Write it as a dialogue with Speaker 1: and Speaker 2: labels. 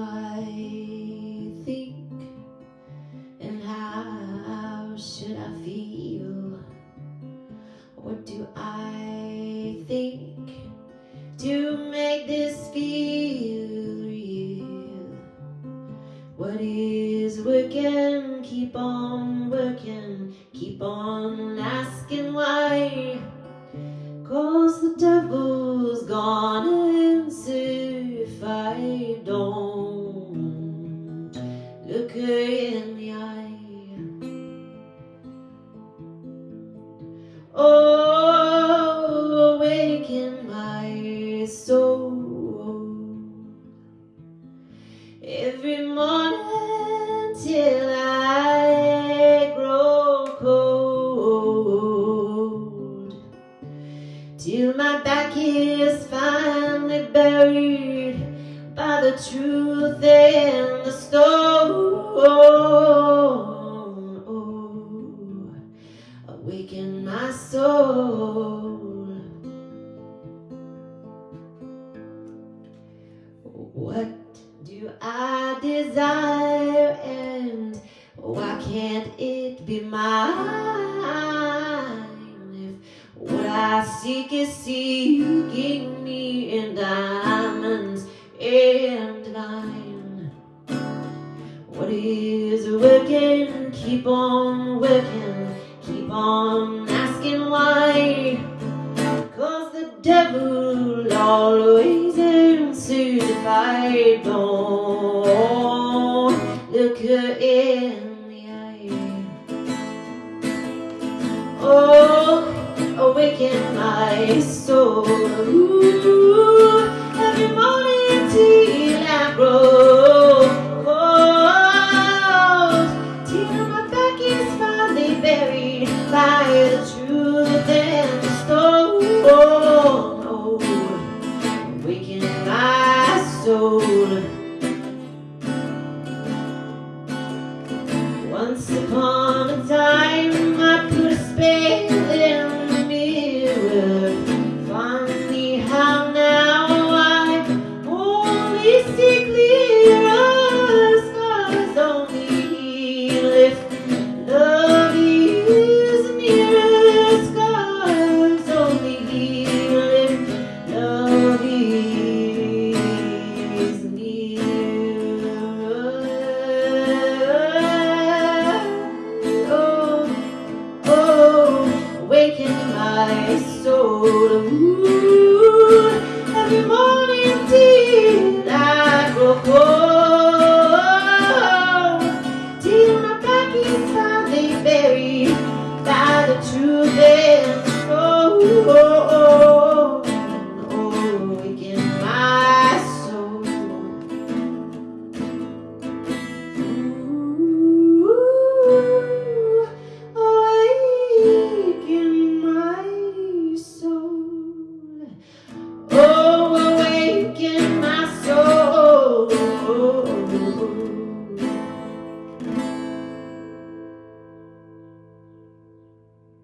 Speaker 1: I think and how should I feel? What do I think to make this feel real? What is working? Keep on working, keep on asking why. Cause the devil's gone insane. My back is finally buried by the truth and the stone. Oh, awaken my soul. What do I desire and why can't it I seek is seeking me in diamonds and divine. What is working? Keep on working, keep on asking why. Cause the devil always answers if I don't look her in the eye. Oh, awaken my soul. Ooh, every morning till I grow cold. Till my back is finally buried by the truth and the stone. Oh, awaken my soul. Once upon